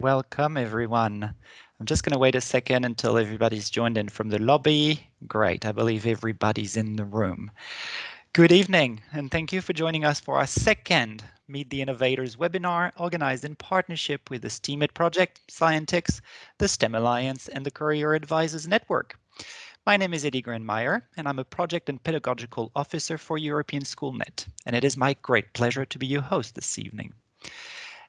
Welcome, everyone. I'm just going to wait a second until everybody's joined in from the lobby. Great, I believe everybody's in the room. Good evening, and thank you for joining us for our second Meet the Innovators webinar organized in partnership with the STEAMIT Project, Scientix, the STEM Alliance, and the Career Advisors Network. My name is Eddie Grenmeyer, and I'm a Project and Pedagogical Officer for European SchoolNet, and it is my great pleasure to be your host this evening.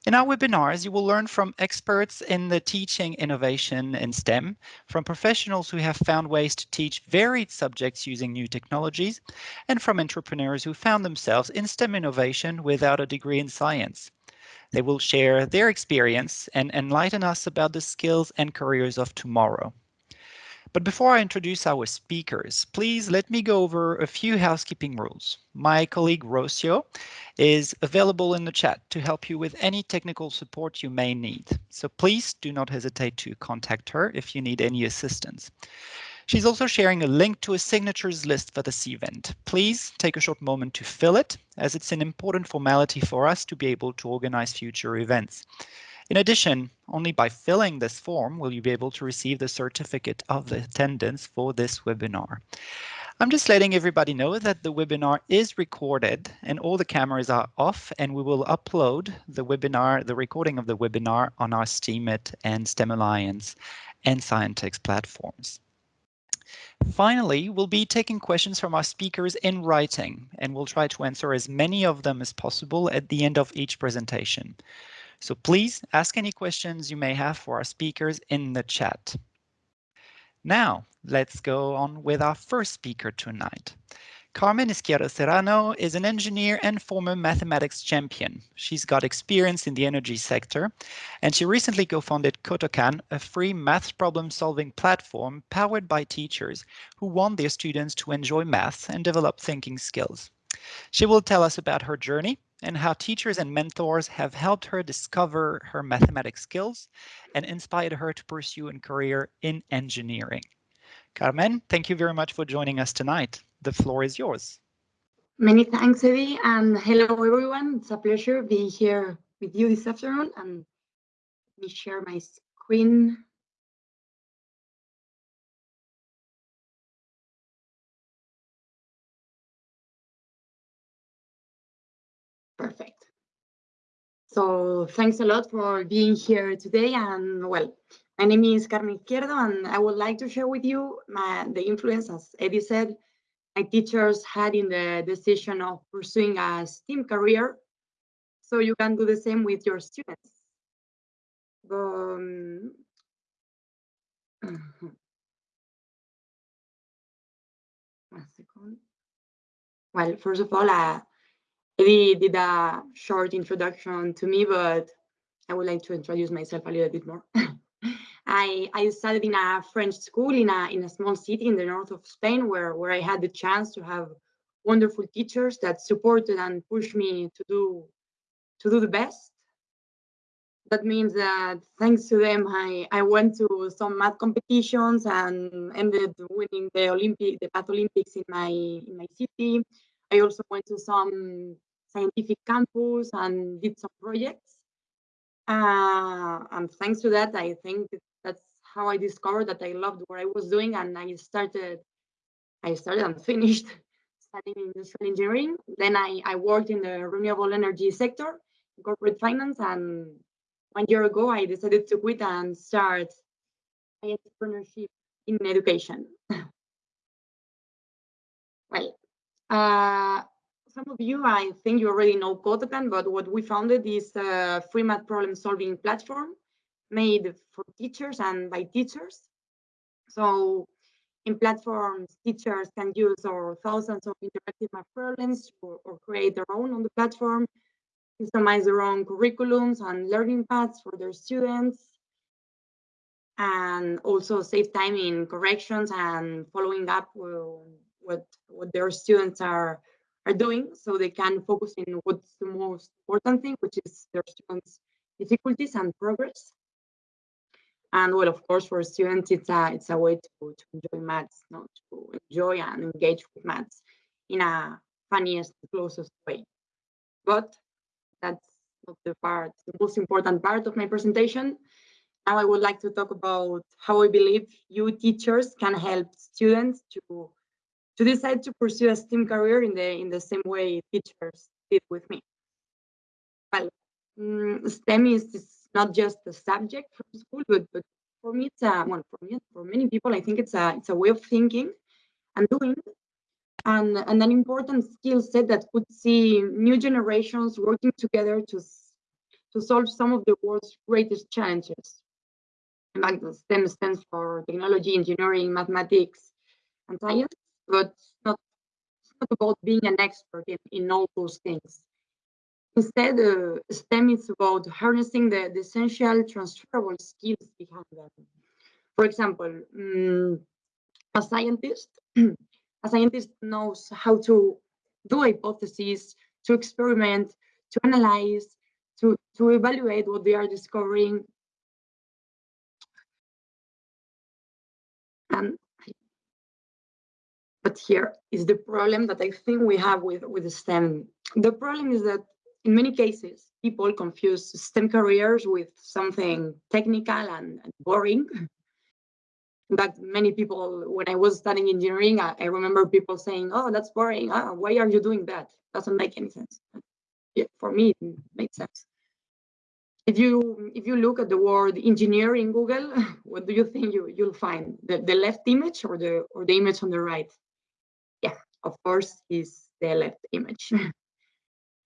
In our webinars, you will learn from experts in the teaching innovation in STEM, from professionals who have found ways to teach varied subjects using new technologies, and from entrepreneurs who found themselves in STEM innovation without a degree in science. They will share their experience and enlighten us about the skills and careers of tomorrow. But before I introduce our speakers, please let me go over a few housekeeping rules. My colleague Rocio is available in the chat to help you with any technical support you may need. So please do not hesitate to contact her if you need any assistance. She's also sharing a link to a signatures list for this event. Please take a short moment to fill it, as it's an important formality for us to be able to organize future events. In addition, only by filling this form will you be able to receive the certificate of attendance for this webinar. I'm just letting everybody know that the webinar is recorded and all the cameras are off and we will upload the webinar, the recording of the webinar on our STEAMIT and STEM Alliance and Scientix platforms. Finally, we'll be taking questions from our speakers in writing and we'll try to answer as many of them as possible at the end of each presentation. So please ask any questions you may have for our speakers in the chat. Now, let's go on with our first speaker tonight. Carmen Izquierdo Serrano is an engineer and former mathematics champion. She's got experience in the energy sector, and she recently co-founded Kotokan, a free math problem-solving platform powered by teachers who want their students to enjoy math and develop thinking skills. She will tell us about her journey and how teachers and mentors have helped her discover her mathematics skills and inspired her to pursue a career in engineering. Carmen, thank you very much for joining us tonight. The floor is yours. Many thanks, Eddie, and hello, everyone. It's a pleasure being here with you this afternoon, and let me share my screen. So thanks a lot for being here today. And well, my name is Carmen Izquierdo, and I would like to share with you my, the influence, as Eddie said, my teachers had in the decision of pursuing a STEAM career. So you can do the same with your students. Um. Well, first of all, uh, Eddie did a short introduction to me, but I would like to introduce myself a little bit more. I, I studied in a French school in a, in a small city in the north of Spain where, where I had the chance to have wonderful teachers that supported and pushed me to do to do the best. That means that thanks to them, I, I went to some math competitions and ended winning the Olympic, the Math Olympics in my in my city. I also went to some scientific campus and did some projects. Uh, and thanks to that, I think that's how I discovered that I loved what I was doing, and I started, I started and finished studying industrial engineering. Then I, I worked in the renewable energy sector, corporate finance, and one year ago I decided to quit and start entrepreneurship in education. well, uh, some of you, I think you already know Kotokan, but what we founded is a free math problem solving platform made for teachers and by teachers. So in platforms, teachers can use our thousands of interactive math problems or, or create their own on the platform, customize their own curriculums and learning paths for their students, and also save time in corrections and following up uh, what, what their students are are doing so they can focus in what's the most important thing, which is their students' difficulties and progress. And well, of course, for students, it's a it's a way to, to enjoy maths, not to enjoy and engage with maths in a funniest, closest way. But that's not the part, the most important part of my presentation. Now I would like to talk about how I believe you teachers can help students to to decide to pursue a STEM career in the in the same way teachers did with me. Well, mm, STEM is, is not just a subject from school, but, but for me, it's a, well, for me, for many people, I think it's a, it's a way of thinking and doing and, and an important skill set that could see new generations working together to, to solve some of the world's greatest challenges. And STEM stands for technology, engineering, mathematics, and science, but it's not, it's not about being an expert in, in all those things. Instead, uh, STEM is about harnessing the, the, essential transferable skills behind them. For example, um, a scientist, a scientist knows how to do hypotheses, to experiment, to analyze, to, to evaluate what they are discovering. And but here is the problem that I think we have with, with STEM. The problem is that in many cases, people confuse STEM careers with something technical and, and boring. But many people, when I was studying engineering, I, I remember people saying, "Oh, that's boring. Oh, why are you doing that? Doesn't make any sense." Yeah, for me, it makes sense. If you if you look at the word engineer in Google, what do you think you you'll find? The, the left image or the or the image on the right? Of course, is the left image.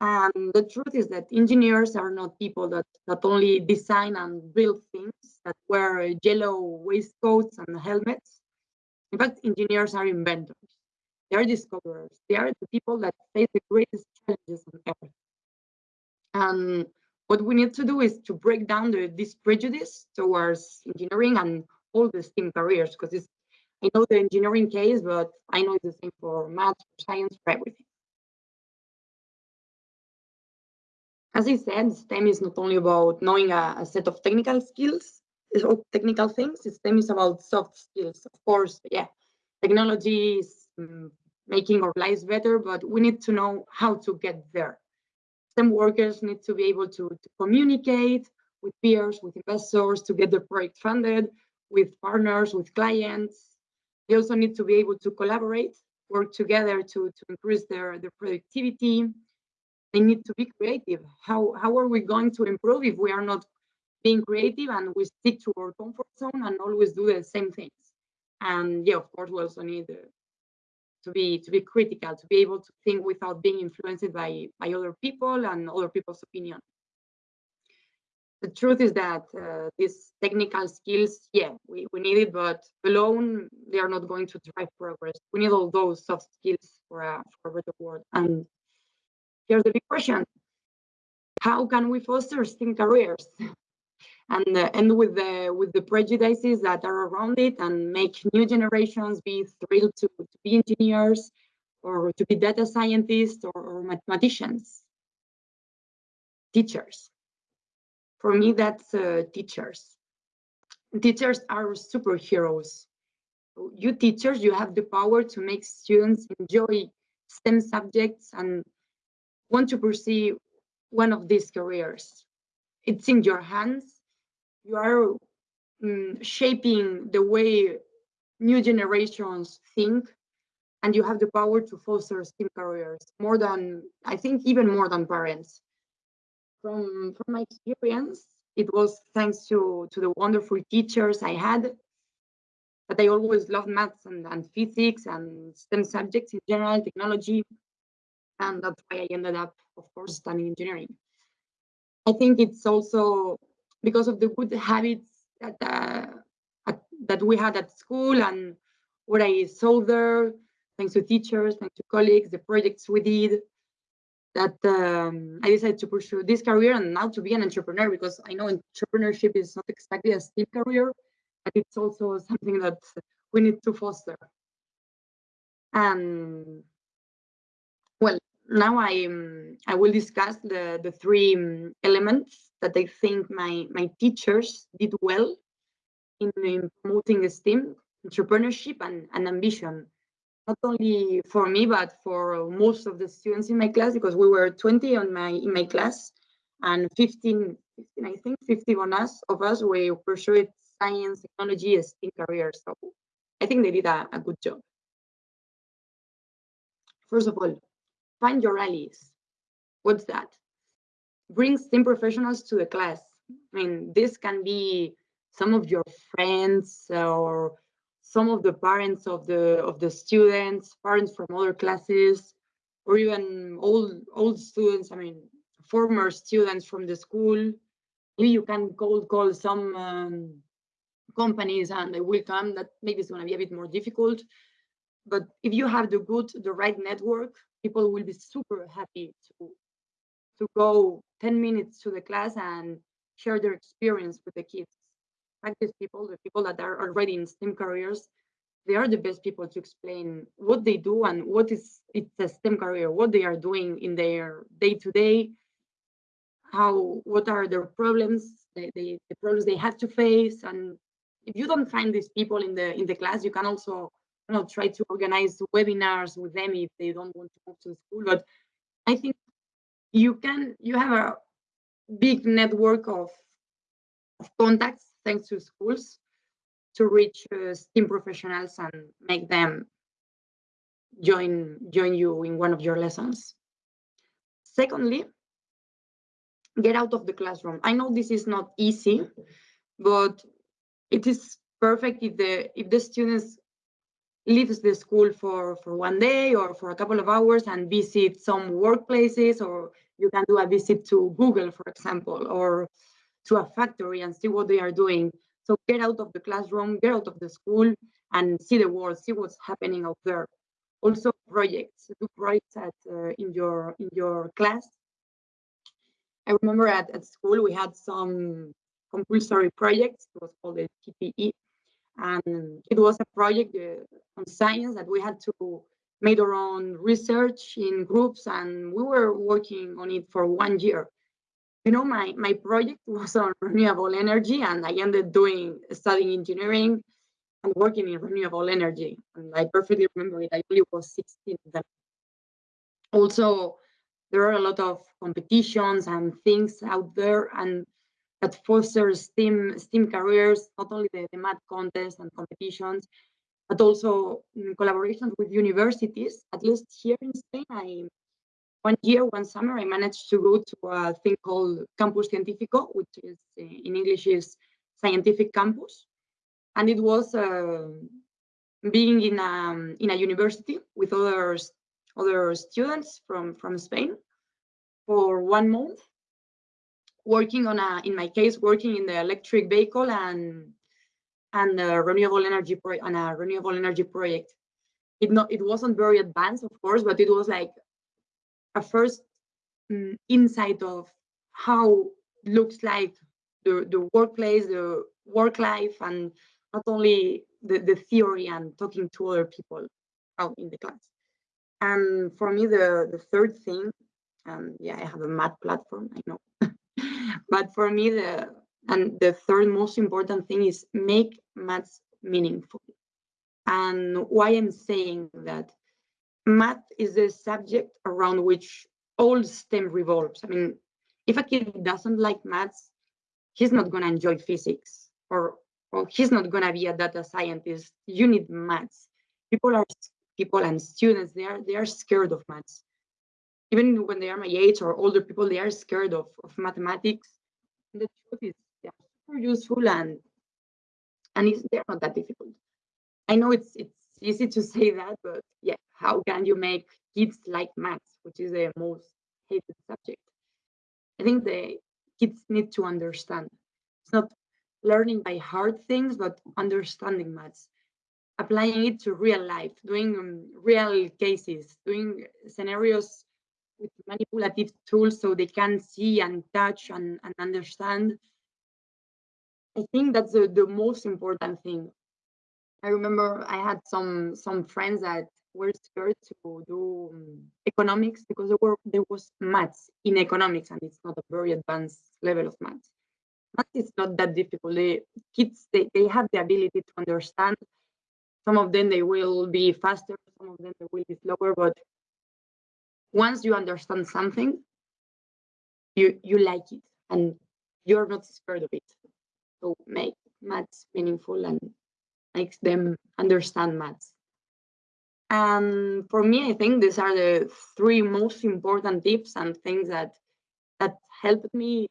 And the truth is that engineers are not people that not only design and build things that wear yellow waistcoats and helmets. In fact, engineers are inventors. They are discoverers. They are the people that face the greatest challenges on earth. And what we need to do is to break down the, this prejudice towards engineering and all the STEM careers, because I know the engineering case, but I know it's the same for math, for science, for everything. As I said, STEM is not only about knowing a, a set of technical skills, technical things, STEM is about soft skills. Of course, yeah, technology is um, making our lives better, but we need to know how to get there. STEM workers need to be able to, to communicate with peers, with investors, to get the project funded, with partners, with clients. They also need to be able to collaborate, work together to, to increase their, their productivity, they need to be creative. How, how are we going to improve if we are not being creative and we stick to our comfort zone and always do the same things? And yeah, of course, we also need uh, to be to be critical, to be able to think without being influenced by by other people and other people's opinion. The truth is that uh, these technical skills, yeah, we, we need it, but alone they are not going to drive progress. We need all those soft skills for a, for a better world. And here's the big question how can we foster STEM careers and uh, end with the with the prejudices that are around it and make new generations be thrilled to, to be engineers or to be data scientists or, or mathematicians teachers for me that's uh, teachers teachers are superheroes you teachers you have the power to make students enjoy STEM subjects and want to pursue one of these careers. It's in your hands. You are um, shaping the way new generations think, and you have the power to foster STEM careers more than, I think, even more than parents. From, from my experience, it was thanks to, to the wonderful teachers I had. That I always loved maths and, and physics and STEM subjects in general, technology, and that's why I ended up, of course, studying engineering. I think it's also because of the good habits that uh, at, that we had at school and what I saw there, thanks to teachers, thanks to colleagues, the projects we did, that um, I decided to pursue this career and now to be an entrepreneur because I know entrepreneurship is not exactly a steep career, but it's also something that we need to foster. And well, now I um, I will discuss the the three um, elements that I think my my teachers did well in, in promoting STEM, entrepreneurship, and, and ambition. Not only for me, but for most of the students in my class, because we were 20 on my in my class, and 15, 15 I think 50 on us of us we pursued science, technology, STEM careers. So I think they did a, a good job. First of all, find your allies. What's that? Bring STEM professionals to the class. I mean, this can be some of your friends or some of the parents of the of the students, parents from other classes, or even old old students. I mean, former students from the school. Maybe you can cold call some um, companies and they will come. That maybe it's going to be a bit more difficult. But if you have the good, the right network, people will be super happy to to go 10 minutes to the class and share their experience with the kids. Practice people, the people that are already in STEM careers, they are the best people to explain what they do and what is it's a STEM career, what they are doing in their day-to-day, how what are their problems, they, the problems they have to face. And if you don't find these people in the in the class, you can also you know try to organize webinars with them if they don't want to move to the school. But I think you can you have a big network of, of contacts thanks to schools to reach uh, STEM professionals and make them join join you in one of your lessons. Secondly, get out of the classroom. I know this is not easy, but it is perfect if the if the students leaves the school for for one day or for a couple of hours and visit some workplaces or you can do a visit to google for example or to a factory and see what they are doing. So get out of the classroom get out of the school and see the world see what's happening out there. Also projects. Do projects at uh, in your in your class. I remember at, at school we had some compulsory projects. It was called the tpe and it was a project uh, on science that we had to make our own research in groups and we were working on it for one year you know my my project was on renewable energy and i ended doing studying engineering and working in renewable energy. And i perfectly remember it. I only was 16 then also there are a lot of competitions and things out there and that fosters STEM, STEM careers, not only the, the math contests and competitions, but also in collaborations with universities. At least here in Spain, I one year, one summer, I managed to go to a thing called Campus Científico, which is eh, in English is scientific campus, and it was uh, being in a in a university with other other students from from Spain for one month working on a, in my case, working in the electric vehicle and and a renewable energy on a renewable energy project. It not it wasn't very advanced, of course, but it was like a first um, insight of how looks like the the workplace, the work life, and not only the, the theory and talking to other people out in the class. And for me, the the third thing, um, yeah, I have a math platform, I know, but for me, the and the third most important thing is make maths meaningful. And why I'm saying that math is the subject around which all STEM revolves. I mean, if a kid doesn't like maths, he's not going to enjoy physics or, or he's not going to be a data scientist. You need maths. People are people and students, they are they are scared of maths even when they are my age or older people, they are scared of, of mathematics. And the truth is they are super useful and and they're not that difficult. I know it's it's easy to say that, but yeah, how can you make kids like maths, which is the most hated subject? I think the kids need to understand. It's not learning by hard things, but understanding maths, applying it to real life, doing um, real cases, doing scenarios with manipulative tools so they can see and touch and, and understand. I think that's the, the most important thing. I remember I had some some friends that were scared to do um, economics because there were there was maths in economics and it's not a very advanced level of maths. Math is not that difficult. The kids they, they have the ability to understand. Some of them they will be faster, some of them they will be slower, but once you understand something, you you like it and you're not scared of it. So make maths meaningful and makes them understand maths. And for me, I think these are the three most important tips and things that that helped me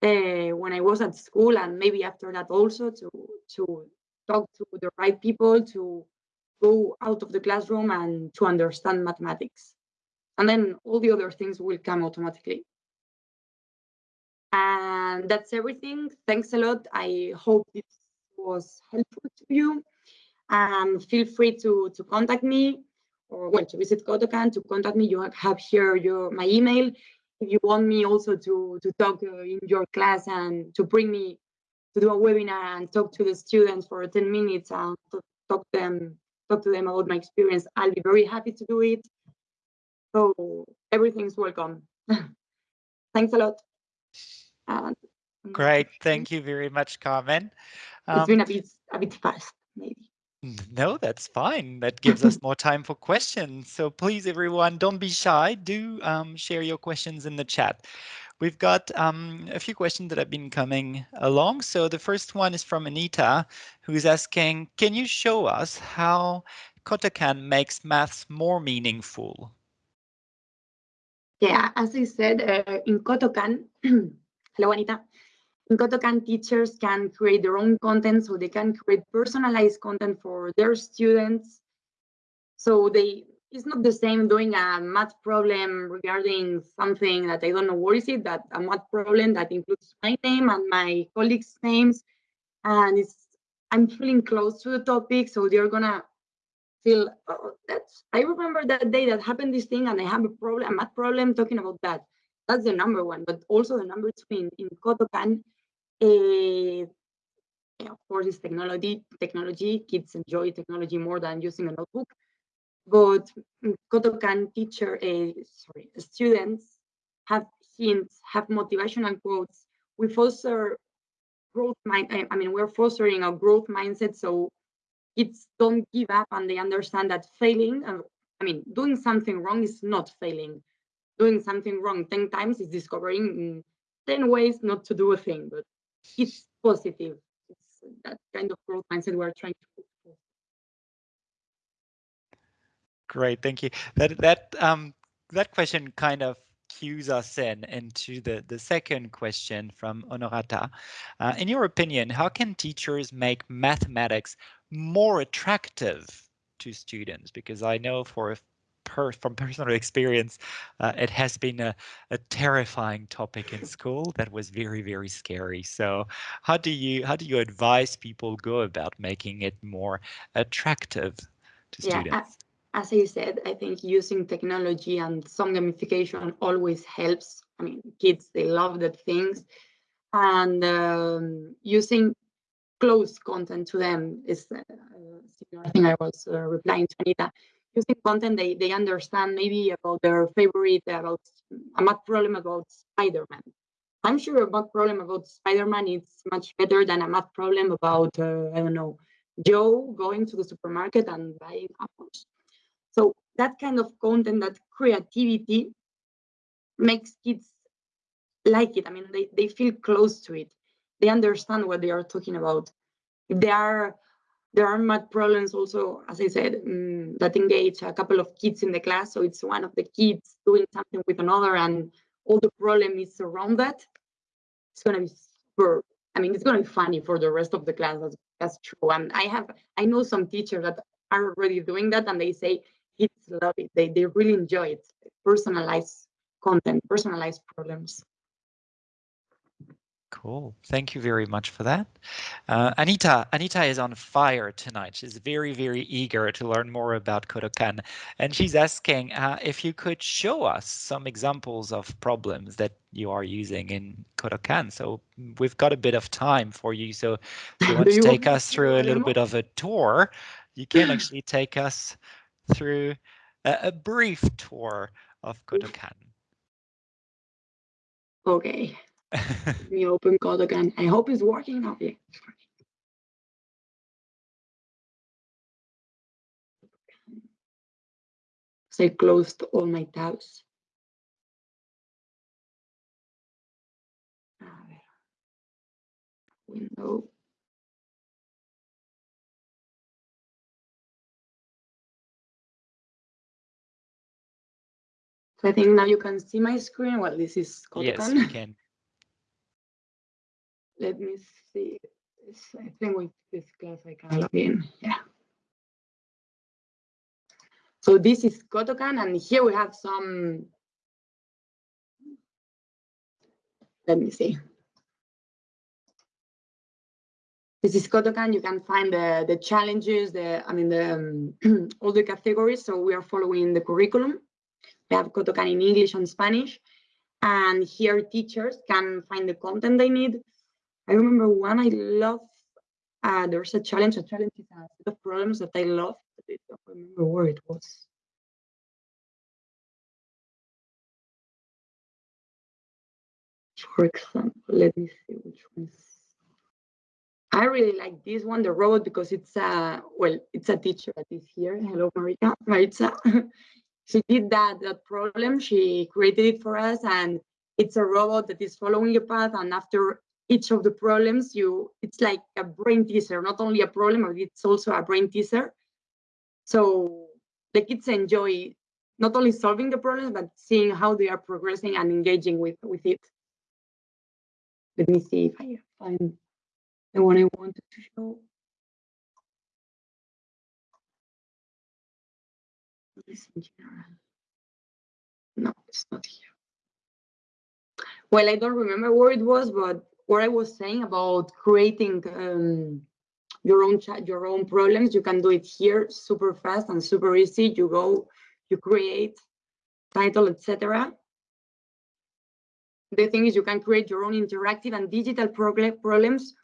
uh, when I was at school and maybe after that also to to talk to the right people to go out of the classroom and to understand mathematics. And then all the other things will come automatically. And that's everything. Thanks a lot. I hope this was helpful to you. And um, feel free to, to contact me or well to visit Kotokan to contact me. You have here your my email. If you want me also to, to talk uh, in your class and to bring me to do a webinar and talk to the students for 10 minutes and talk them talk to them about my experience, I'll be very happy to do it. So everything's welcome. Thanks a lot. And Great, thank you very much, Carmen. Um, it's been a bit a bit fast, maybe. No, that's fine. That gives us more time for questions. So please, everyone, don't be shy. Do um, share your questions in the chat. We've got um, a few questions that have been coming along. So the first one is from Anita, who's asking, can you show us how Kotokan makes maths more meaningful? Yeah, as I said, uh, in Kotokan, hello, Anita. In Kotokan, teachers can create their own content, so they can create personalized content for their students. So they it's not the same doing a math problem regarding something that I don't know what is it, that a math problem that includes my name and my colleagues' names. And it's I'm feeling close to the topic, so they're gonna feel oh, that's I remember that day that happened this thing and I have a problem, a math problem talking about that. That's the number one, but also the number two in, in Kotokan. Uh, of course, it's technology. Technology kids enjoy technology more than using a notebook but Kotokan teacher, uh, sorry, students have hints, have motivational quotes. We foster growth mind. I mean, we're fostering a growth mindset, so kids don't give up and they understand that failing. Uh, I mean, doing something wrong is not failing. Doing something wrong ten times is discovering ten ways not to do a thing, but it's positive. It's that kind of growth mindset we're trying to Great, thank you. That that um that question kind of cues us in into the the second question from Honorata. Uh, in your opinion, how can teachers make mathematics more attractive to students? Because I know for per, from personal experience, uh, it has been a, a terrifying topic in school that was very, very scary. So how do you how do you advise people go about making it more attractive to yeah, students? as I said, I think using technology and some gamification always helps. I mean, kids, they love that things. And um, using close content to them is uh, thing I was uh, replying to Anita. Using content they, they understand maybe about their favorite, about a math problem about Spider-Man. I'm sure a math problem about Spider-Man is much better than a math problem about, uh, I don't know, Joe going to the supermarket and buying apples. So that kind of content, that creativity makes kids like it. I mean, they, they feel close to it. They understand what they are talking about. If there are there are math problems also, as I said, um, that engage a couple of kids in the class. So it's one of the kids doing something with another, and all the problem is around that. It's gonna be super. I mean, it's gonna be funny for the rest of the class. That's, that's true. And I have, I know some teachers that are already doing that, and they say kids love it. They, they really enjoy it. Personalized content, personalized problems. Cool. Thank you very much for that. Uh, Anita, Anita is on fire tonight. She's very, very eager to learn more about Kotokan. And she's asking uh, if you could show us some examples of problems that you are using in Kotokan. So we've got a bit of time for you. So if you want to take us through a little bit of a tour, you can actually take us through a, a brief tour of Kotokan. Okay me open code again. I hope it's working now. Yeah. So I closed all my tabs. Window. So I think now you can see my screen. Well, this is called. Yes, we can. Let me see. I think with this class I can log in. Yeah. So this is Kotokan, and here we have some. Let me see. This is Kotokan. You can find the the challenges, the I mean the um, all the categories. So we are following the curriculum. We have Kotokan in English and Spanish. And here teachers can find the content they need. I remember one I love, uh, there's a challenge, a challenge is a set of problems that I love, but I don't remember where it was. For example, let me see which ones. I really like this one, the robot, because it's a, well, it's a teacher that is here. Hello, Marika, Maritza. she did that that problem she created it for us and it's a robot that is following a path and after each of the problems you it's like a brain teaser not only a problem but it's also a brain teaser so the kids enjoy not only solving the problems but seeing how they are progressing and engaging with with it let me see if i find the one i wanted to show. No, it's not here. Well, I don't remember where it was, but what I was saying about creating um, your own your own problems, you can do it here super fast and super easy. You go, you create title, etc. The thing is, you can create your own interactive and digital problems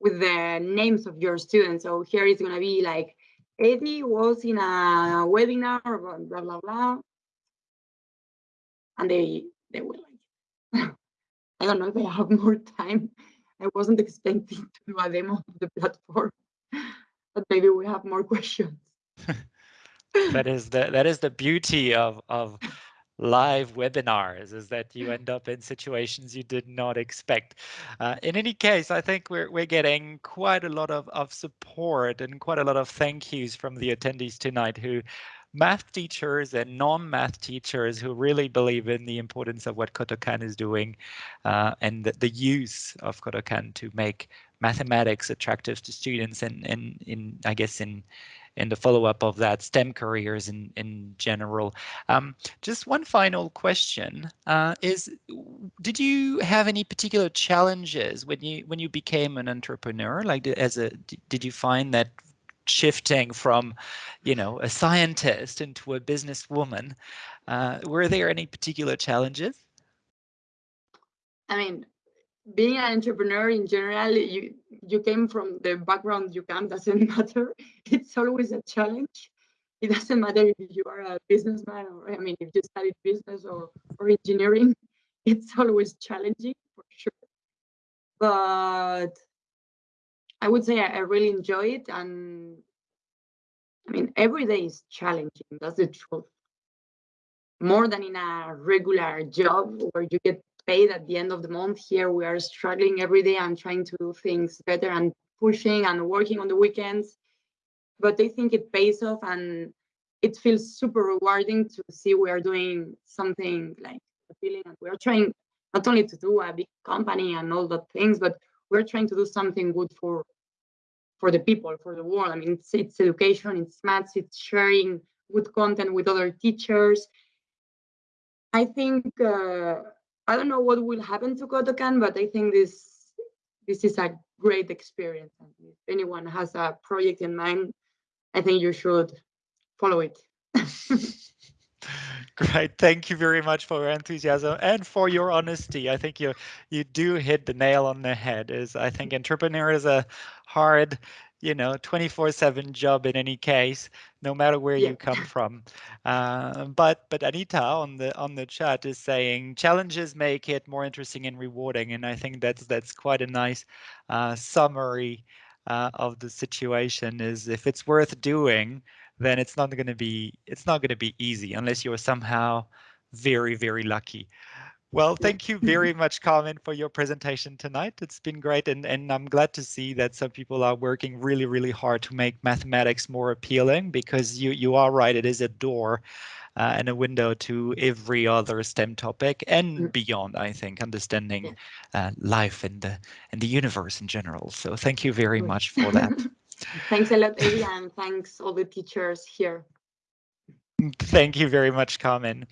with the names of your students. So here it's going to be like Eddie was in a webinar, blah, blah, blah. And they, they like, I don't know if I have more time. I wasn't expecting to do a demo of the platform, but maybe we have more questions. that is the that is the beauty of of live webinars is that you end up in situations you did not expect. Uh, in any case, I think we're, we're getting quite a lot of, of support and quite a lot of thank yous from the attendees tonight who math teachers and non-math teachers who really believe in the importance of what Kotokan is doing uh, and the, the, use of Kotokan to make mathematics attractive to students and, and in, I guess, in in the follow-up of that STEM careers in, in general. Um, just one final question uh, is, did you have any particular challenges when you when you became an entrepreneur? Like as a, did you find that shifting from, you know, a scientist into a businesswoman, uh, were there any particular challenges? I mean, being an entrepreneur in general, you you came from the background you come doesn't matter. It's always a challenge. It doesn't matter if you are a businessman or I mean if you studied business or or engineering, it's always challenging for sure. But I would say I, I really enjoy it and I mean every day is challenging, that's the truth. More than in a regular job where you get paid at the end of the month. Here we are struggling every day and trying to do things better and pushing and working on the weekends. But I think it pays off and it feels super rewarding to see we are doing something like appealing and we're trying not only to do a big company and all the things, but we're trying to do something good for for the people, for the world. I mean, it's, it's education, it's maths, it's sharing good content with other teachers. I think uh, I don't know what will happen to Kotokan, but I think this this is a great experience. And if anyone has a project in mind, I think you should follow it. Great. Thank you very much for your enthusiasm and for your honesty. I think you you do hit the nail on the head. Is I think entrepreneur is a hard you know 24 7 job in any case no matter where yeah. you come from uh, but but anita on the on the chat is saying challenges make it more interesting and rewarding and i think that's that's quite a nice uh, summary uh, of the situation is if it's worth doing then it's not going to be it's not going to be easy unless you're somehow very very lucky Well, thank you very much, Carmen, for your presentation tonight. It's been great, and, and I'm glad to see that some people are working really, really hard to make mathematics more appealing because you, you are right, it is a door uh, and a window to every other STEM topic and mm. beyond, I think, understanding uh, life and the, and the universe in general. So thank you very much for that. thanks a lot, Eddie, and thanks all the teachers here. Thank you very much, Carmen.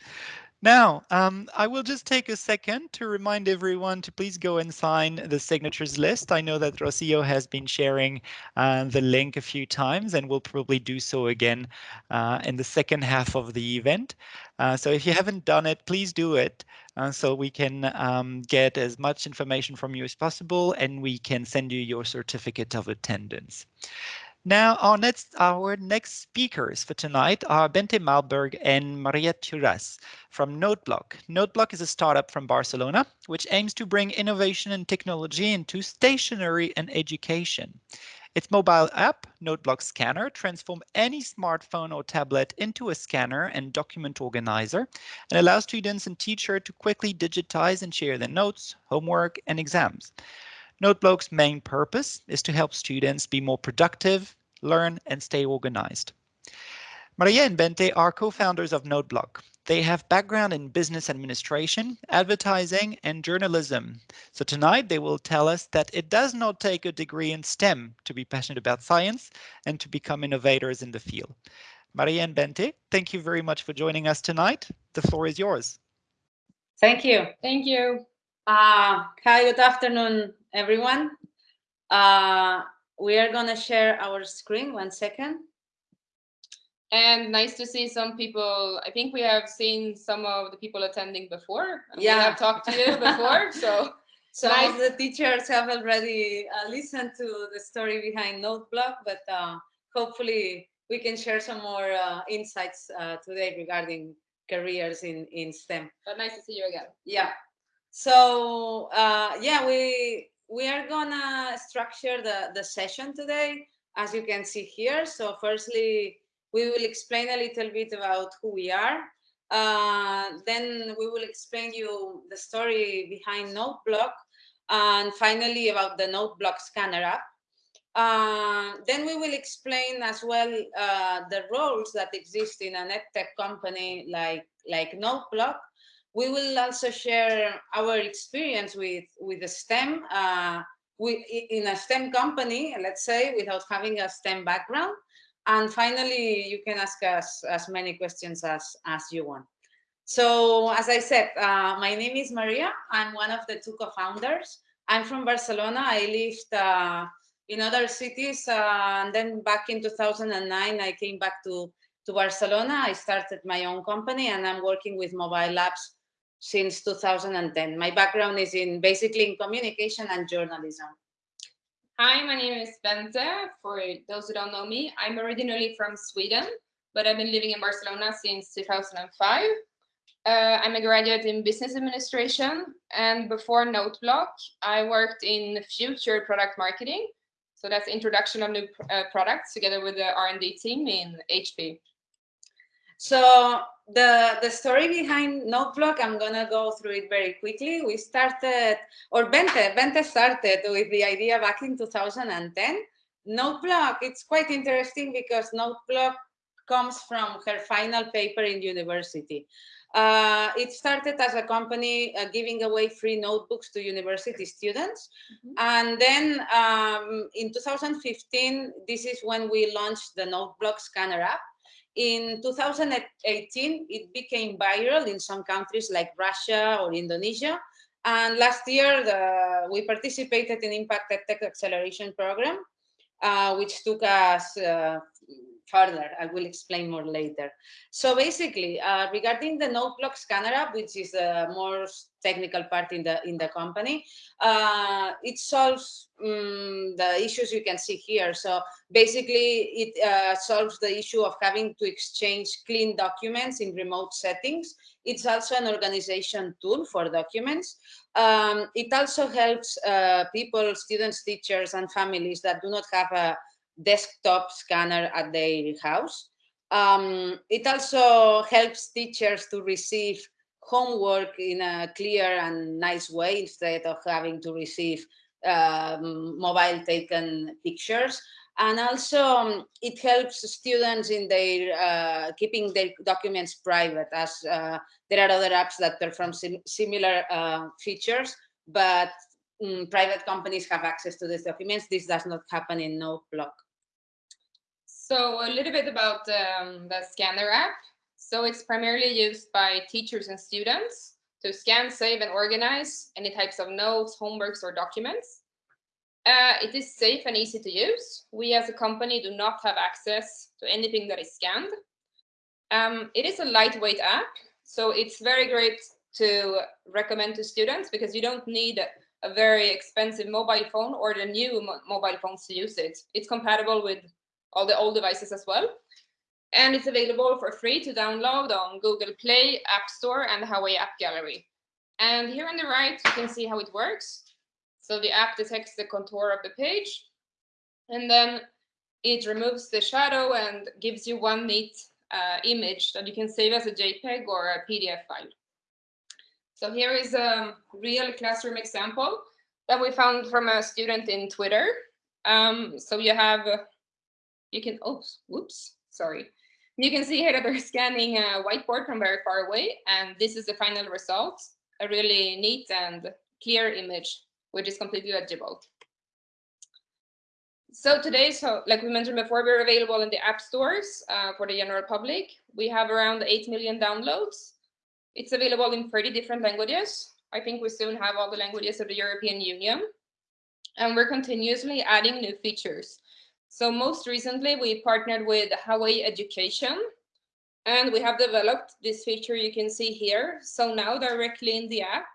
Now, um, I will just take a second to remind everyone to please go and sign the signatures list. I know that Rocio has been sharing uh, the link a few times and will probably do so again uh, in the second half of the event. Uh, so if you haven't done it, please do it uh, so we can um, get as much information from you as possible and we can send you your certificate of attendance. Now, our next, our next speakers for tonight are Bente Malberg and Maria Turas from Noteblock. Noteblock is a startup from Barcelona, which aims to bring innovation and technology into stationery and education. Its mobile app, Noteblock Scanner, transforms any smartphone or tablet into a scanner and document organizer and allows students and teachers to quickly digitize and share their notes, homework, and exams. Noteblock's main purpose is to help students be more productive, learn, and stay organized. Maria and Bente are co-founders of Noteblock. They have background in business administration, advertising, and journalism. So tonight they will tell us that it does not take a degree in STEM to be passionate about science and to become innovators in the field. Maria and Bente, thank you very much for joining us tonight. The floor is yours. Thank you. Thank you. Uh, hi, good afternoon, everyone. Uh, we are going to share our screen. One second. And nice to see some people. I think we have seen some of the people attending before. Yeah, we have talked to you before. so some nice. the teachers have already uh, listened to the story behind Noteblock, but uh, hopefully we can share some more uh, insights uh, today regarding careers in in STEM. But nice to see you again. Yeah. So uh, yeah, we we are gonna structure the, the session today, as you can see here. So firstly, we will explain a little bit about who we are. Uh, then we will explain you the story behind NoteBlock, and finally about the NoteBlock scanner app. Uh, then we will explain as well uh, the roles that exist in an edtech company like, like NoteBlock, we will also share our experience with, with the STEM, uh, we, in a STEM company, let's say, without having a STEM background. And finally, you can ask us as many questions as, as you want. So as I said, uh, my name is Maria. I'm one of the two co-founders. I'm from Barcelona. I lived uh, in other cities. Uh, and then back in 2009, I came back to, to Barcelona. I started my own company and I'm working with mobile apps since 2010. My background is in basically in communication and journalism. Hi, my name is Bente. For those who don't know me, I'm originally from Sweden, but I've been living in Barcelona since 2005. Uh, I'm a graduate in business administration, and before Noteblock, I worked in future product marketing. So that's introduction of new uh, products together with the R&D team in HP. So the the story behind Noteblock, I'm gonna go through it very quickly. We started, or Bente, Bente started with the idea back in 2010. Noteblock, it's quite interesting because Noteblock comes from her final paper in university. Uh, it started as a company uh, giving away free notebooks to university students. Mm -hmm. And then um, in 2015, this is when we launched the Noteblock scanner app. In 2018, it became viral in some countries like Russia or Indonesia. And last year, the, we participated in Impact Tech Acceleration Program, uh, which took us uh, further. I will explain more later. So basically, uh, regarding the Noteblock scanner app, which is the more technical part in the in the company, uh, it solves um, the issues you can see here. So basically, it uh, solves the issue of having to exchange clean documents in remote settings. It's also an organization tool for documents. Um, it also helps uh, people, students, teachers, and families that do not have a desktop scanner at their house. Um, it also helps teachers to receive homework in a clear and nice way instead of having to receive um, mobile taken pictures. And also um, it helps students in their uh, keeping their documents private as uh, there are other apps that perform sim similar uh, features, but um, private companies have access to these documents. This does not happen in no block. So a little bit about um, the scanner app. So it's primarily used by teachers and students to scan, save, and organize any types of notes, homeworks, or documents. Uh, it is safe and easy to use. We as a company do not have access to anything that is scanned. Um, it is a lightweight app, so it's very great to recommend to students because you don't need a very expensive mobile phone or the new mo mobile phones to use it. It's compatible with all the old devices as well. And it's available for free to download on Google Play, App Store, and Huawei App Gallery. And here on the right, you can see how it works. So the app detects the contour of the page, and then it removes the shadow and gives you one neat uh, image that you can save as a JPEG or a PDF file. So here is a real classroom example that we found from a student in Twitter. Um, so you have, you can, oh, whoops, sorry. You can see here that they're scanning a whiteboard from very far away, and this is the final result, a really neat and clear image which is completely legible. So today, so like we mentioned before, we're available in the app stores uh, for the general public. We have around 8 million downloads. It's available in 30 different languages. I think we soon have all the languages of the European Union. And we're continuously adding new features. So most recently, we partnered with Huawei Education, and we have developed this feature you can see here. So now directly in the app,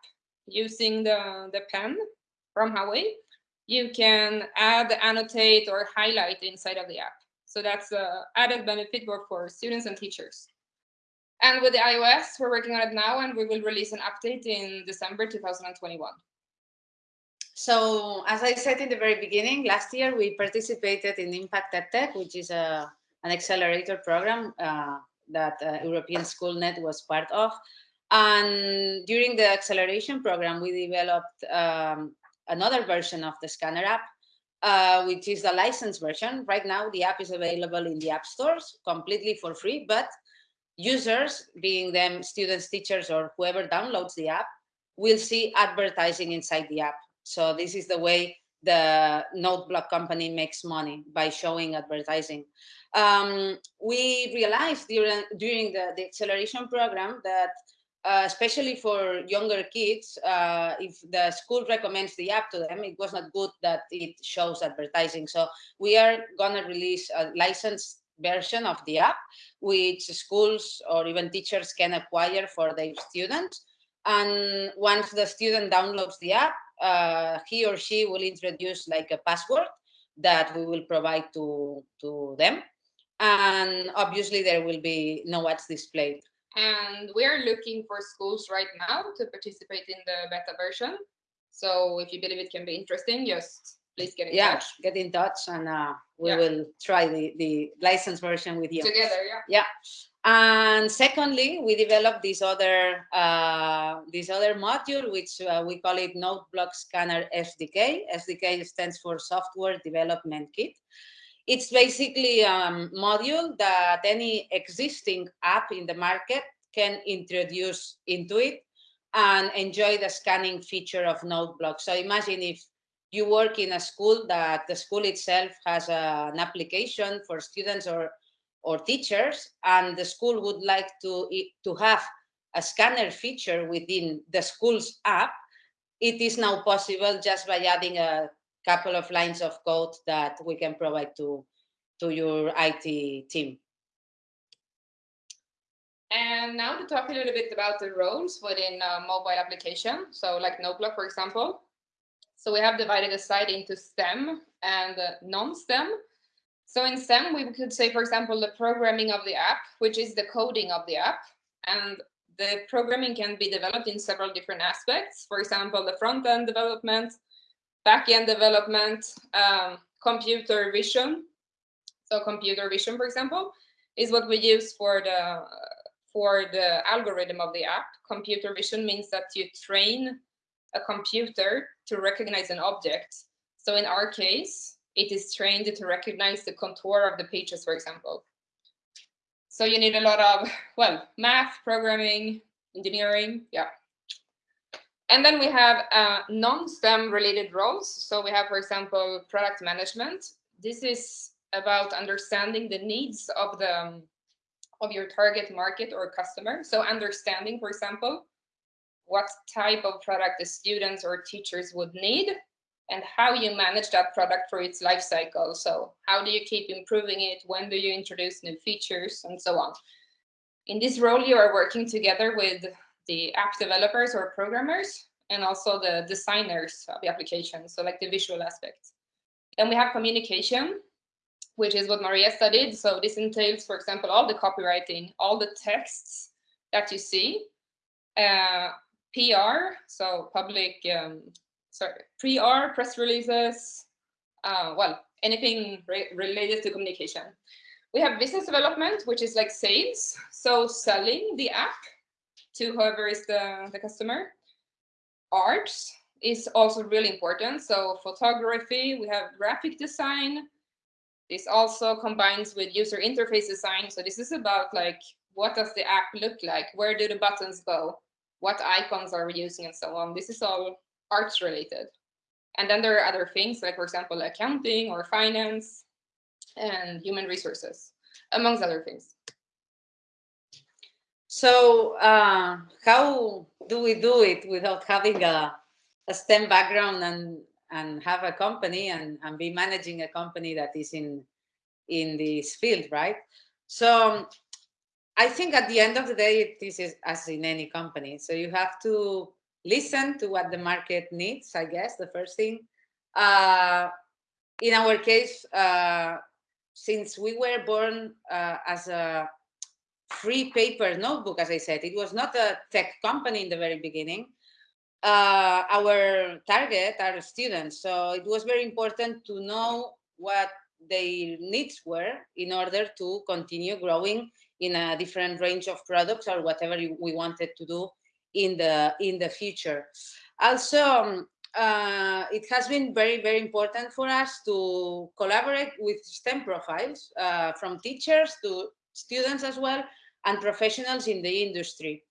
using the, the pen, from Huawei, you can add, annotate, or highlight inside of the app. So that's a added benefit both for students and teachers. And with the iOS, we're working on it now, and we will release an update in December 2021. So as I said in the very beginning, last year we participated in Impact EdTech, which is a, an accelerator program uh, that uh, European SchoolNet was part of. And during the acceleration program, we developed um, another version of the scanner app, uh, which is the licensed version. Right now, the app is available in the app stores completely for free, but users, being them students, teachers, or whoever downloads the app, will see advertising inside the app. So this is the way the NoteBlock company makes money by showing advertising. Um, we realized during, during the, the acceleration program that uh, especially for younger kids, uh, if the school recommends the app to them, it was not good that it shows advertising. So we are gonna release a licensed version of the app, which schools or even teachers can acquire for their students. And once the student downloads the app, uh, he or she will introduce like a password that we will provide to, to them. And obviously there will be no ads displayed. And we are looking for schools right now to participate in the beta version. So if you believe it can be interesting, just please get in yeah, touch. get in touch and uh, we Yeah. will try the, the license version with you. Together, yeah. Yeah. And secondly, we developed this other uh, this other module, which uh, we call it NoteBlock Scanner SDK. SDK stands for Software Development Kit. It's basically a module that any existing app in the market can introduce into it and enjoy the scanning feature of NoteBlock. So imagine if you work in a school that the school itself has a, an application for students or or teachers and the school would like to to have a scanner feature within the school's app it is now possible just by adding a couple of lines of code that we can provide to to your IT team And now to talk a little bit about the roles within a mobile application. So like NoteBlock, for example. So we have divided the site into STEM and uh, non-STEM. So in STEM, we could say, for example, the programming of the app, which is the coding of the app. And the programming can be developed in several different aspects. For example, the front-end development, back-end development, um, computer vision. So computer vision, for example, is what we use for the for the algorithm of the app. Computer vision means that you train a computer to recognize an object. So in our case, it is trained to recognize the contour of the pages, for example. So you need a lot of, well, math, programming, engineering, yeah. And then we have uh, non-STEM related roles. So we have, for example, product management. This is about understanding the needs of the um, of your target market or customer. So understanding, for example, what type of product the students or teachers would need and how you manage that product for its life cycle. So how do you keep improving it? When do you introduce new features and so on? In this role, you are working together with the app developers or programmers and also the designers of the application. So like the visual aspect. And we have communication, which is what Maria studied. So this entails, for example, all the copywriting, all the texts that you see, uh, PR, so public, um, sorry, PR, press releases, uh, well, anything re related to communication. We have business development, which is like sales, so selling the app to whoever is the, the customer. Arts is also really important. So photography, we have graphic design, this also combines with user interface design. So this is about like, what does the app look like? Where do the buttons go? What icons are we using and so on? This is all arts related. And then there are other things like, for example, accounting or finance and human resources, amongst other things. So uh, how do we do it without having a, a STEM background and and have a company and, and be managing a company that is in in this field, right? So I think at the end of the day, this is as in any company. So you have to listen to what the market needs, I guess, the first thing. Uh, in our case, uh, since we were born uh, as a free paper notebook, as I said, it was not a tech company in the very beginning uh, our target are students. So it was very important to know what their needs were in order to continue growing in a different range of products or whatever we wanted to do in the in the future. Also, um, uh, it has been very, very important for us to collaborate with STEM profiles uh, from teachers to students as well and professionals in the industry.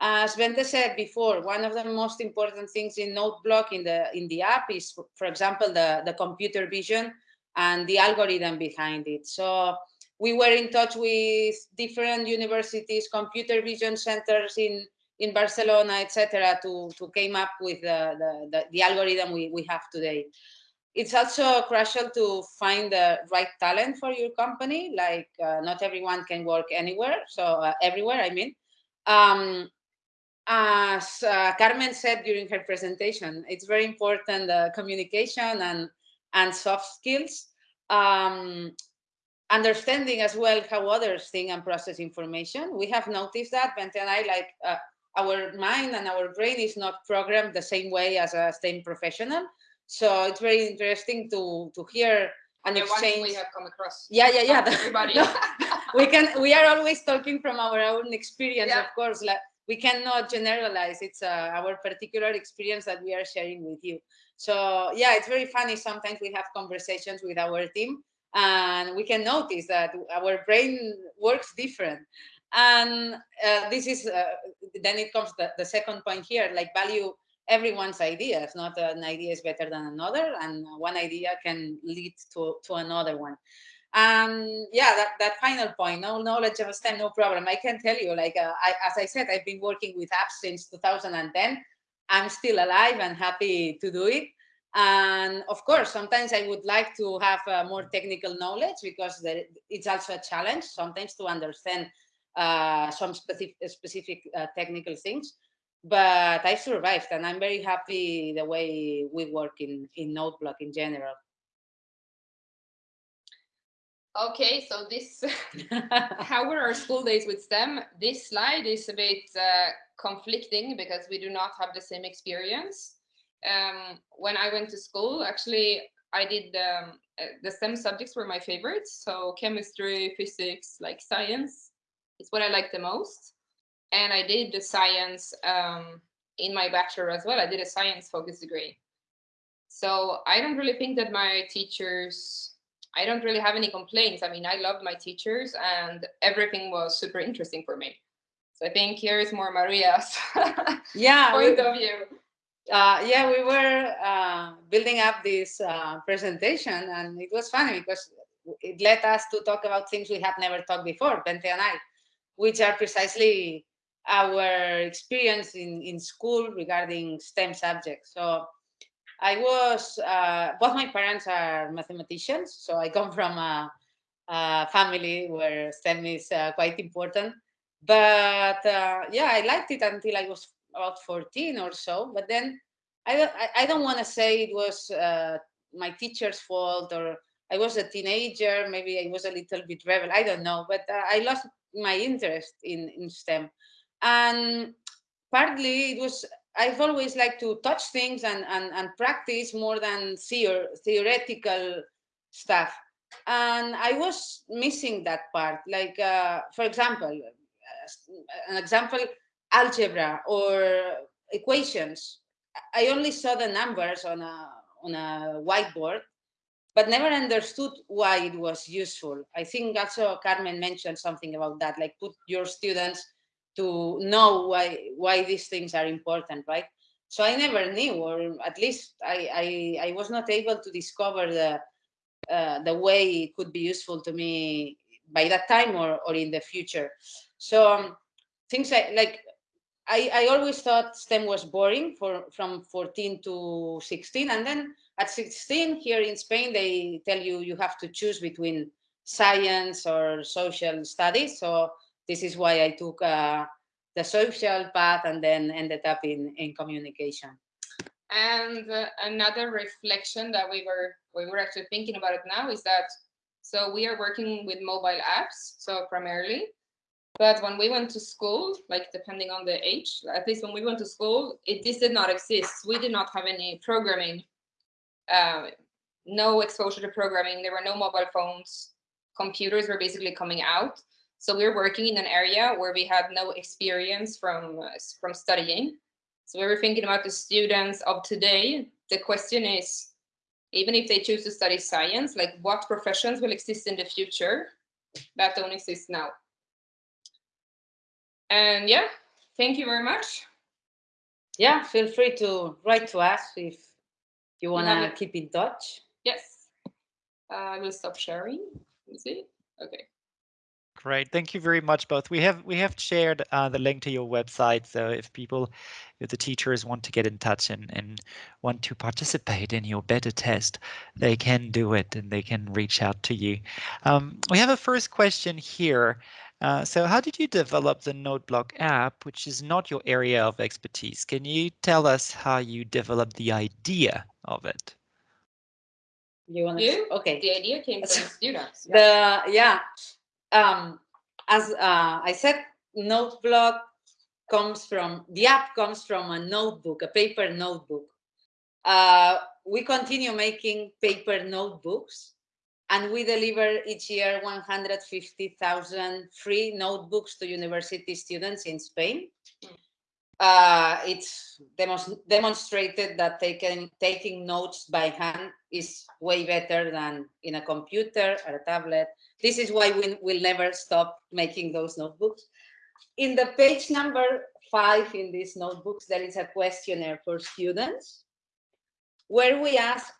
As Bente said before, one of the most important things in NoteBlock in the in the app is, for example, the, the computer vision and the algorithm behind it. So we were in touch with different universities, computer vision centers in, in Barcelona, etc., to, to came up with the, the, the, the algorithm we, we have today. It's also crucial to find the right talent for your company. Like uh, not everyone can work anywhere. So uh, everywhere, I mean. Um, as uh, Carmen said during her presentation, it's very important uh, communication and, and soft skills. Um, understanding as well how others think and process information. We have noticed that, Bente and I, like uh, our mind and our brain is not programmed the same way as a STEM professional. So it's very interesting to to hear and the exchange. we have come across. Yeah, yeah, yeah. Everybody. No, we can. We are always talking from our own experience, Yeah. of course. Like, we cannot generalize. It's uh, our particular experience that we are sharing with you. So yeah, it's very funny. Sometimes we have conversations with our team and we can notice that our brain works different. And uh, this is, uh, then it comes the, the second point here, like value everyone's ideas, not an idea is better than another. And one idea can lead to, to another one. And yeah, that, that final point, no knowledge of STEM, no problem. I can tell you, like, uh, I, as I said, I've been working with apps since 2010. I'm still alive and happy to do it. And of course, sometimes I would like to have uh, more technical knowledge because there, it's also a challenge sometimes to understand uh, some specific, specific uh, technical things. But I survived and I'm very happy the way we work in, in NoteBlock in general. Okay, so this, how were our school days with STEM? This slide is a bit uh, conflicting because we do not have the same experience. Um, when I went to school, actually, I did um, uh, the STEM subjects were my favorites. So chemistry, physics, like science it's what I like the most. and I did the science um, in my bachelor as well. I did a science focused degree. So I don't really think that my teachers, I don't really have any complaints. I mean, I loved my teachers and everything was super interesting for me. So I think here is more Maria's yeah, point we, of view. Uh, yeah, we were uh, building up this uh, presentation and it was funny because it led us to talk about things we had never talked before, Bente and I, which are precisely our experience in, in school regarding STEM subjects. So I was, uh, both my parents are mathematicians, so I come from a, a family where STEM is uh, quite important. But uh, yeah, I liked it until I was about 14 or so. But then I don't, I, don't want to say it was uh, my teacher's fault or I was a teenager, maybe I was a little bit rebel, I don't know, but uh, I lost my interest in, in STEM. And partly it was, I've always liked to touch things and, and, and practice more than theor theoretical stuff. And I was missing that part. Like, uh, for example, an example, algebra or equations. I only saw the numbers on a, on a whiteboard, but never understood why it was useful. I think also Carmen mentioned something about that, like put your students to know why why these things are important, right? So I never knew, or at least I I, I was not able to discover the uh, the way it could be useful to me by that time or or in the future. So um, things like like I, I always thought STEM was boring for from 14 to 16. And then at 16 here in Spain, they tell you you have to choose between science or social studies. So this is why I took uh, the social path and then ended up in, in communication. And uh, another reflection that we were we were actually thinking about it now is that so we are working with mobile apps, so primarily, but when we went to school, like depending on the age, at least when we went to school, it this did not exist. We did not have any programming, uh, no exposure to programming. There were no mobile phones. Computers were basically coming out. So we were working in an area where we had no experience from from studying. So we were thinking about the students of today. The question is, even if they choose to study science, like what professions will exist in the future that don't exist now? And yeah, thank you very much. Yeah, feel free to write to us if you want to Yeah. keep in touch. Yes. Uh, I will stop sharing. You see? Okay. Great, thank you very much both. We have we have shared uh, the link to your website, so if people, if the teachers want to get in touch and, and want to participate in your beta test, they can do it and they can reach out to you. Um, we have a first question here. Uh, so how did you develop the NoteBlock app, which is not your area of expertise? Can you tell us how you developed the idea of it? You want You? to? Okay. The idea came from students. The yeah, um, as uh, I said, NoteBlock comes from the app comes from a notebook, a paper notebook. Uh, we continue making paper notebooks, and we deliver each year 150,000 free notebooks to university students in Spain. Uh, it's demos demonstrated that taking taking notes by hand is way better than in a computer or a tablet. This is why we will never stop making those notebooks. In the page number five in these notebooks, there is a questionnaire for students where we ask,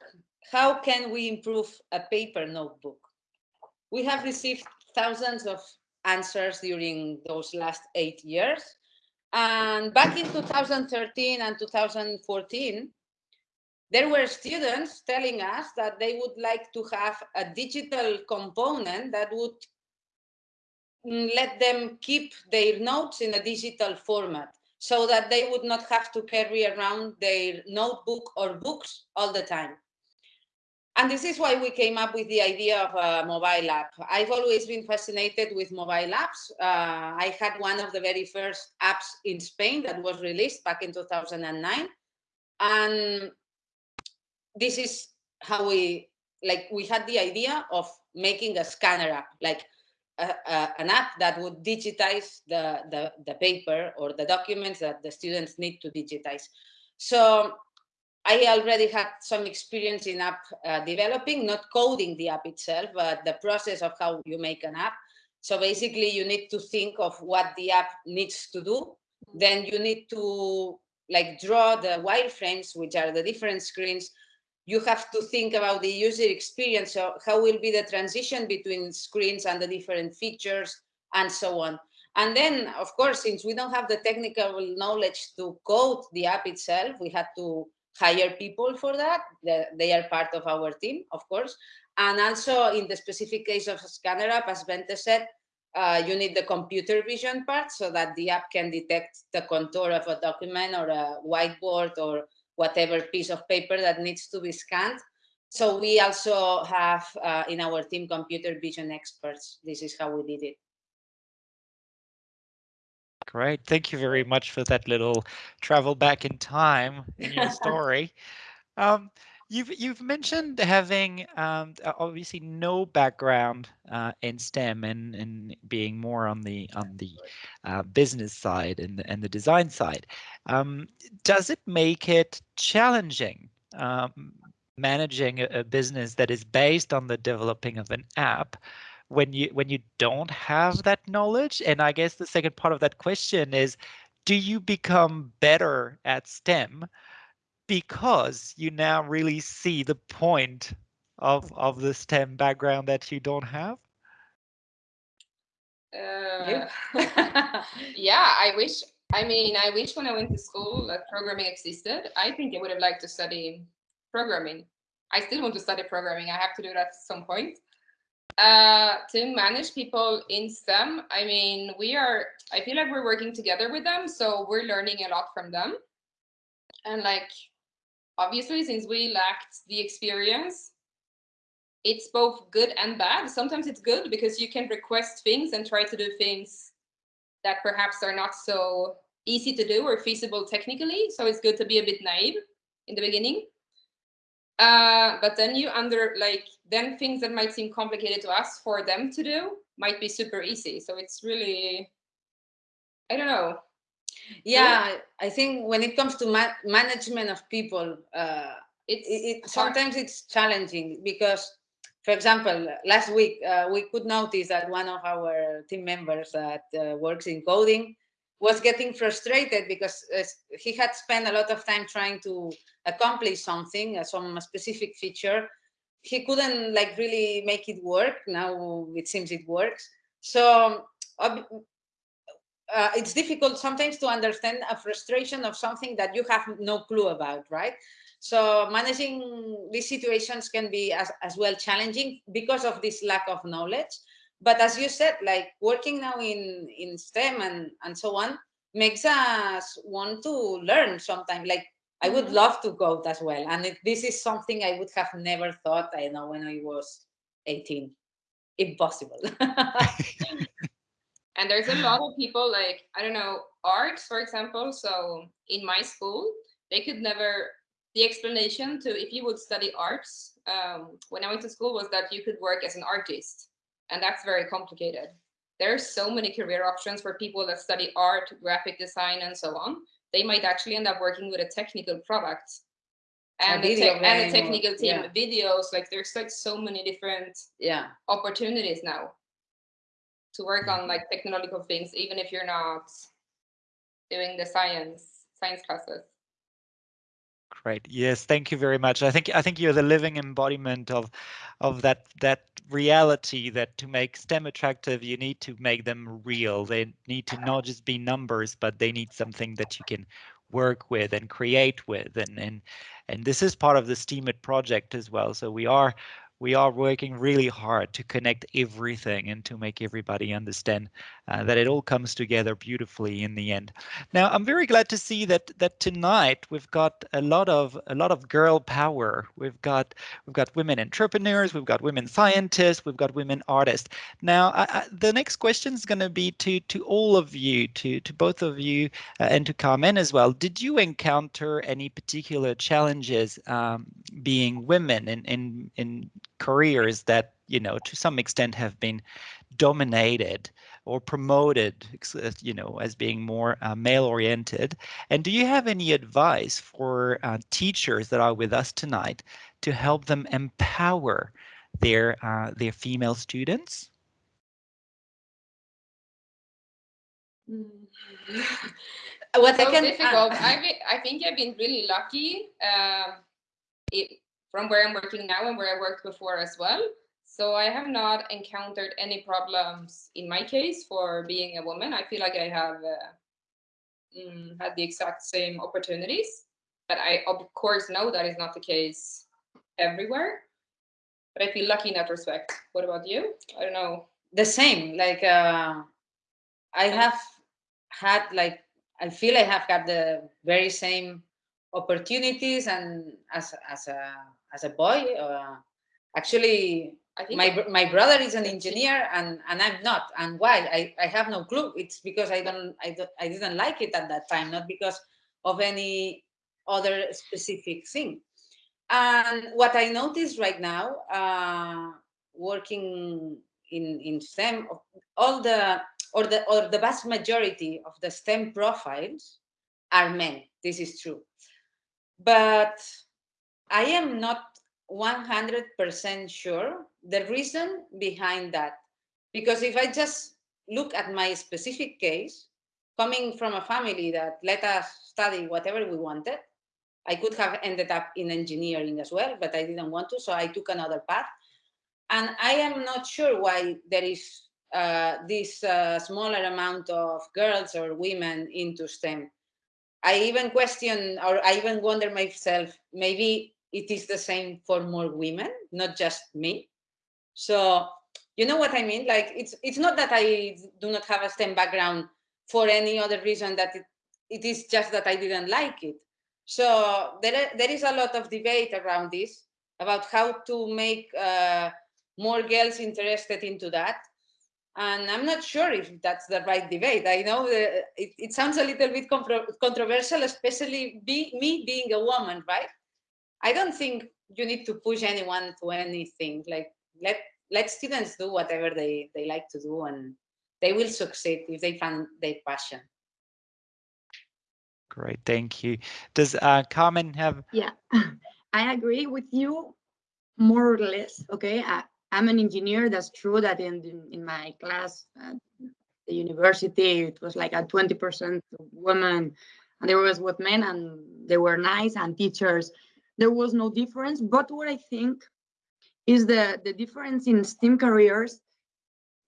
how can we improve a paper notebook? We have received thousands of answers during those last eight years. And back in 2013 and 2014, there were students telling us that they would like to have a digital component that would let them keep their notes in a digital format so that they would not have to carry around their notebook or books all the time. And this is why we came up with the idea of a mobile app. I've always been fascinated with mobile apps. Uh, I had one of the very first apps in Spain that was released back in 2009. And this is how we, like, we had the idea of making a scanner app. Like, a, a, an app that would digitize the, the, the paper or the documents that the students need to digitize. So I already had some experience in app uh, developing, not coding the app itself, but the process of how you make an app. So basically you need to think of what the app needs to do. Then you need to like draw the wireframes, which are the different screens. You have to think about the user experience. So how will be the transition between screens and the different features and so on. And then, of course, since we don't have the technical knowledge to code the app itself, we had to hire people for that. They are part of our team, of course. And also in the specific case of Scanner app, as Bente said, uh, you need the computer vision part so that the app can detect the contour of a document or a whiteboard or whatever piece of paper that needs to be scanned. So we also have uh, in our team computer vision experts. This is how we did it. Great. Thank you very much for that little travel back in time in your story. um, you've you've mentioned having um, obviously no background uh, in STEM and, and being more on the on the uh, business side and the, and the design side. Um, does it make it challenging um, managing a, a business that is based on the developing of an app? When you when you don't have that knowledge and i guess the second part of that question is do you become better at stem because you now really see the point of of the stem background that you don't have? Uh, yeah. i wish i mean i wish when i went to school that programming existed. I think i would have liked to study programming. I still want to study programming. I have to do that at some point uh, to manage people in STEM, I mean, we are, I feel like we're working together with them. So we're learning a lot from them. And like, obviously, since we lacked the experience, it's both good and bad. Sometimes it's good because you can request things and try to do things that perhaps are not so easy to do or feasible technically. So it's good to be a bit naive in the beginning. Uh, but then you under like then things that might seem complicated to us for them to do might be super easy. So it's really, I don't know. Yeah, I think when it comes to ma management of people, uh, it's it, it sometimes it's challenging because, for example, last week uh, we could notice that one of our team members that uh, works in coding was getting frustrated because uh, he had spent a lot of time trying to accomplish something, uh, some specific feature. He couldn't like really make it work. Now it seems it works. So uh, it's difficult sometimes to understand a frustration of something that you have no clue about, right? So managing these situations can be as, as well challenging because of this lack of knowledge but as you said, like working now in, in STEM and, and so on makes us want to learn sometimes. Like I would mm-hmm. love to code as well. And it, this is something I would have never thought, I know, when I was 18. Impossible. and there's a lot of people like, I don't know, arts, for example. So in my school, they could never, the explanation to if you would study arts um, when I went to school was that you could work as an artist and that's very complicated. There are so many career options for people that study art, graphic design, and so on. They might actually end up working with a technical product and, a, and a technical team, yeah. videos. Like there's like so many different yeah opportunities now to work on like technological things, even if you're not doing the science science classes. Great. Yes, thank you very much. I think I think you're the living embodiment of of that that reality that to make STEM attractive, you need to make them real. They need to not just be numbers, but they need something that you can work with and create with. And and and this is part of the STEAMIT project as well. So we are we are working really hard to connect everything and to make everybody understand uh, that it all comes together beautifully in the end. Now, I'm very glad to see that that tonight we've got a lot of a lot of girl power. We've got we've got women entrepreneurs, we've got women scientists, we've got women artists. Now, I, I, the next question is going to be to to all of you, to to both of you, uh, and to Carmen as well. Did you encounter any particular challenges um, being women in in in careers that you know to some extent have been dominated or promoted uh, you know as being more uh, male oriented and do you have any advice for uh, teachers that are with us tonight to help them empower their uh, their female students what so I can difficult. uh, I I think I've been really lucky um, it, from where I'm working now and where I worked before as well. So I have not encountered any problems in my case for being a woman. I feel like I have uh, mm, had the exact same opportunities, but I of course know that is not the case everywhere. But I feel lucky in that respect. What about you? I don't know. the same. Like uh, I have had like I feel I have got the very same opportunities and as as a as a boy. Uh, actually, my my brother is an engineer and and I'm not. And why? I I have no clue. It's because I don't I don't, I didn't like it at that time, not because of any other specific thing. And what I notice right now, uh, working in in STEM, all the or the or the vast majority of the STEM profiles are men. This is true. But I am not 100% sure the reason behind that. Because if I just look at my specific case, coming from a family that let us study whatever we wanted, I could have ended up in engineering as well, but I didn't want to, so I took another path. And I am not sure why there is uh, this uh, smaller amount of girls or women into STEM. I even question or I even wonder myself, maybe it is the same for more women, not just me. So you know what I mean? Like it's it's not that I do not have a STEM background for any other reason that it, it is just that I didn't like it. So there, there is a lot of debate around this about how to make uh, more girls interested into that and I'm not sure if that's the right debate. I know it, it sounds a little bit controversial, especially be, me being a woman, right? I don't think you need to push anyone to anything. Like let let students do whatever they they like to do, and they will succeed if they find their passion. Great, thank you. Does uh, Carmen have? Yeah, I agree with you more or less. Okay, I, I'm an engineer. That's true that in in my class at the university, it was like a 20% women, and there was with men, and they were nice, and teachers, there was no difference. But what I think is the the difference in STEM careers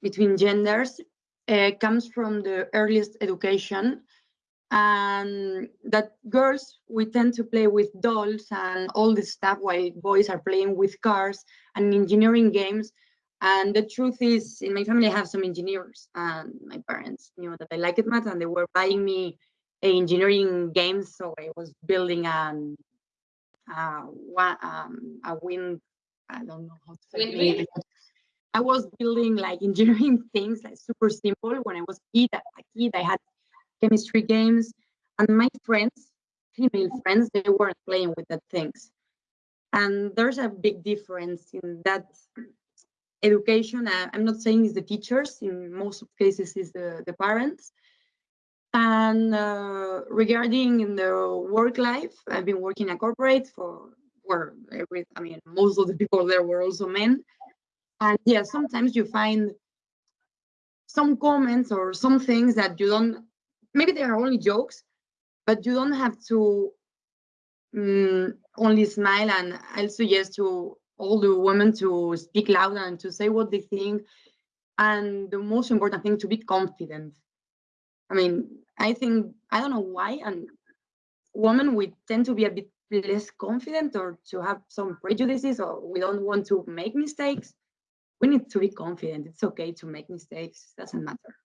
between genders uh, comes from the earliest education. And that girls we tend to play with dolls and all this stuff while boys are playing with cars and engineering games. And the truth is in my family i have some engineers and my parents knew that i liked math and they were buying me engineering games. So i was building an uh, one, um, a wind i don't know how to say it. i was building like engineering things like super simple when i was a kid, a kid i had chemistry games. And my friends, female friends, they weren't playing with the things. And there's a big difference in that education. I'm not saying it's the teachers, in most cases it's the, the parents. And uh, regarding in the work life, I've been working at corporate for where every, I mean, most of the people there were also men. And yeah, sometimes you find some comments or some things that you don't maybe they are only jokes, but you don't have to um, only smile. And I'll suggest to all the women to speak loud and to say what they think. And the most important thing to be confident. I mean, I think I don't know why, and women we tend to be a bit less confident or to have some prejudices or we don't want to make mistakes. We need to be confident. It's okay to make mistakes. Doesn't matter.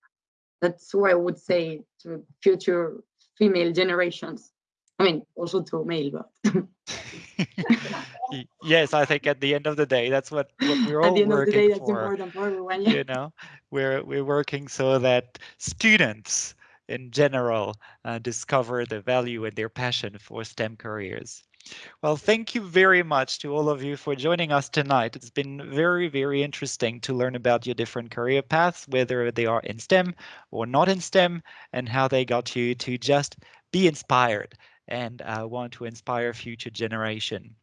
That's what I would say to future female generations. I mean, also to male, but. yes, I think at the end of the day, that's what, what we're all at the end working of the day, that's for. important for everyone. Yeah. You know, we're we're working so that students in general uh, discover the value and their passion for STEM careers. Well, thank you very much to all of you for joining us tonight. It's been very, very interesting to learn about your different career paths, whether they are in STEM or not in STEM, and how they got you to just be inspired and uh, want to inspire future generation.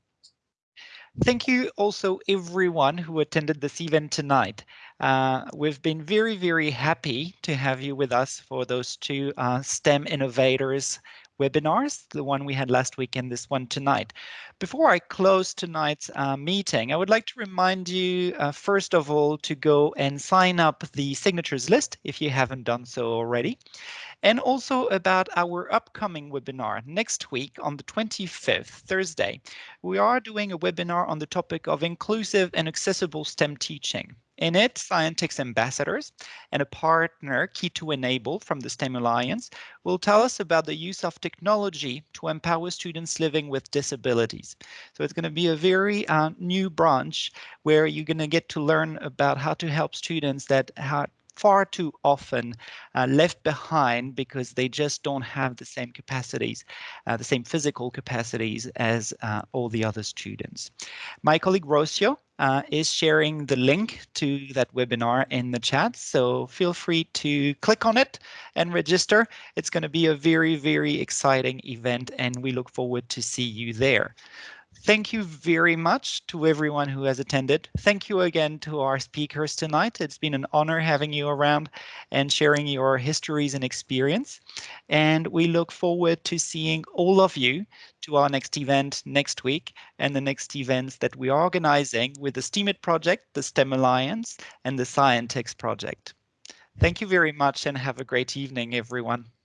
Thank you also everyone who attended this event tonight. Uh, we've been very, very happy to have you with us for those two uh, STEM innovators webinars, the one we had last week and this one tonight. Before I close tonight's uh, meeting, I would like to remind you, uh, first of all, to go and sign up the signatures list if you haven't done so already and also about our upcoming webinar next week on the 25th, Thursday. We are doing a webinar on the topic of inclusive and accessible STEM teaching. In it, Scientix ambassadors and a partner, Key to Enable from the STEM Alliance, will tell us about the use of technology to empower students living with disabilities. So it's going to be a very uh, new branch where you're going to get to learn about how to help students that have far too often uh, left behind because they just don't have the same capacities, uh, the same physical capacities as uh, all the other students. My colleague Rocio uh, is sharing the link to that webinar in the chat, so feel free to click on it and register. It's going to be a very, very exciting event and we look forward to see you there. Thank you very much to everyone who has attended. Thank you again to our speakers tonight. It's been an honor having you around and sharing your histories and experience. And we look forward to seeing all of you to our next event next week and the next events that we are organizing with the STEAMIT project, the STEM Alliance, and the Scientix project. Thank you very much and have a great evening, everyone.